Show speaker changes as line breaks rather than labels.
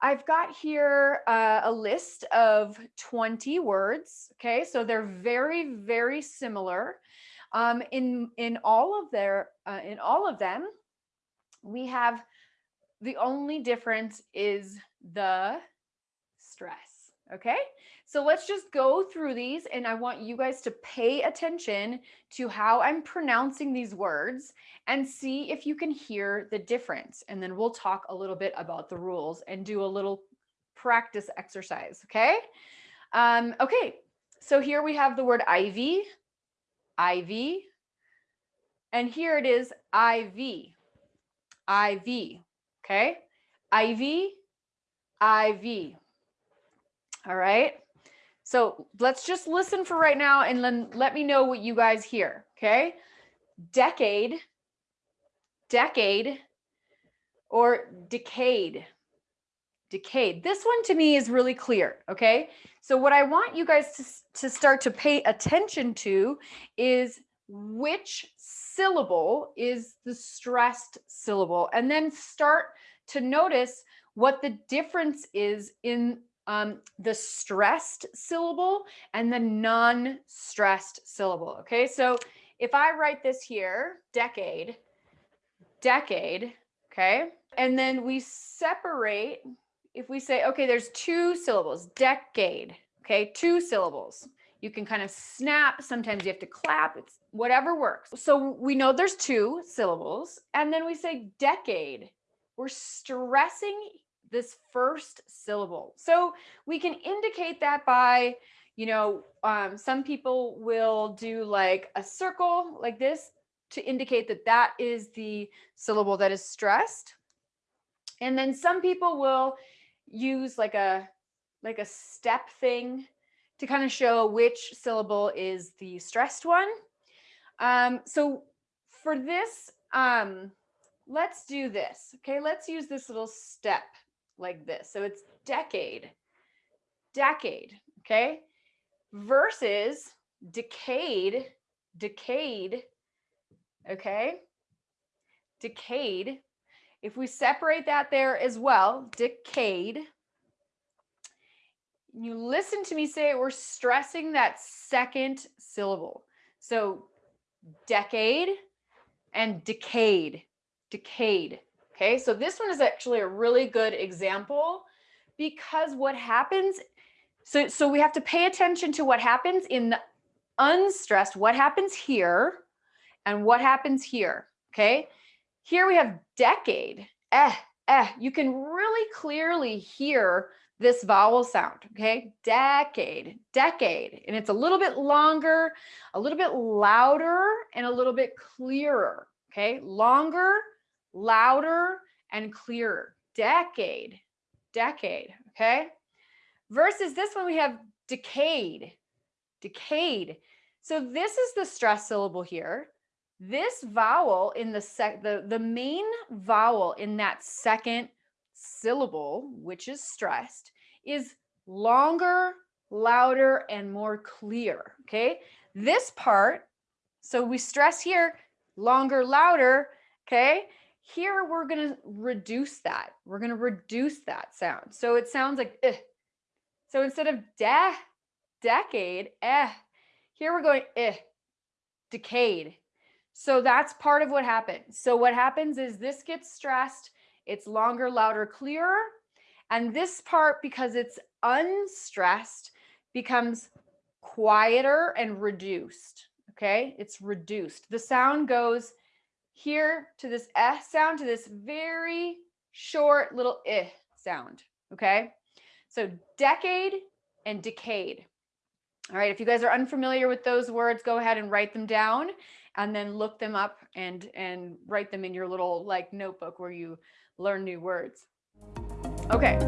I've got here uh, a list of 20 words. Okay, so they're very, very similar. Um, in in all of their uh, in all of them, we have the only difference is the stress. Okay, so let's just go through these and I want you guys to pay attention to how I'm pronouncing these words and see if you can hear the difference. And then we'll talk a little bit about the rules and do a little practice exercise. Okay. Um, okay. So here we have the word ivy, ivy, and here it is IV, IV. Okay. Ivy, IV. All right. So let's just listen for right now and then let me know what you guys hear. Okay. Decade, decade, or decade. Decade. This one to me is really clear. Okay. So what I want you guys to, to start to pay attention to is which syllable is the stressed syllable and then start to notice what the difference is in um, the stressed syllable and the non-stressed syllable. Okay, so if I write this here, decade, decade, okay, and then we separate, if we say, okay, there's two syllables, decade, okay, two syllables. You can kind of snap, sometimes you have to clap, it's whatever works. So we know there's two syllables, and then we say decade. We're stressing this first syllable. So we can indicate that by, you know, um, some people will do like a circle like this to indicate that that is the syllable that is stressed. And then some people will use like a like a step thing to kind of show which syllable is the stressed one. Um, so for this, um, let's do this. Okay, let's use this little step like this. So it's decade, decade, okay? Versus decayed, decayed, okay? Decayed. If we separate that there as well, decayed, you listen to me say it, we're stressing that second syllable. So decade and decayed, decade. Okay, so this one is actually a really good example because what happens, so, so we have to pay attention to what happens in the unstressed, what happens here and what happens here, okay? Here we have decade, eh, eh. You can really clearly hear this vowel sound, okay? Decade, decade. And it's a little bit longer, a little bit louder, and a little bit clearer, okay? Longer, louder and clearer. Decade, decade, okay? Versus this one, we have decayed, decayed. So this is the stress syllable here. This vowel in the sec, the, the main vowel in that second syllable, which is stressed, is longer, louder, and more clear, okay? This part, so we stress here, longer, louder, okay? Here, we're going to reduce that. We're going to reduce that sound. So it sounds like, eh. So instead of de, decade, eh, here we're going, eh, decade. So that's part of what happened. So what happens is this gets stressed. It's longer, louder, clearer. And this part, because it's unstressed, becomes quieter and reduced. Okay, it's reduced. The sound goes here to this eh sound to this very short little eh sound. Okay. So decade and decayed. All right. If you guys are unfamiliar with those words, go ahead and write them down and then look them up and, and write them in your little like notebook where you learn new words. Okay.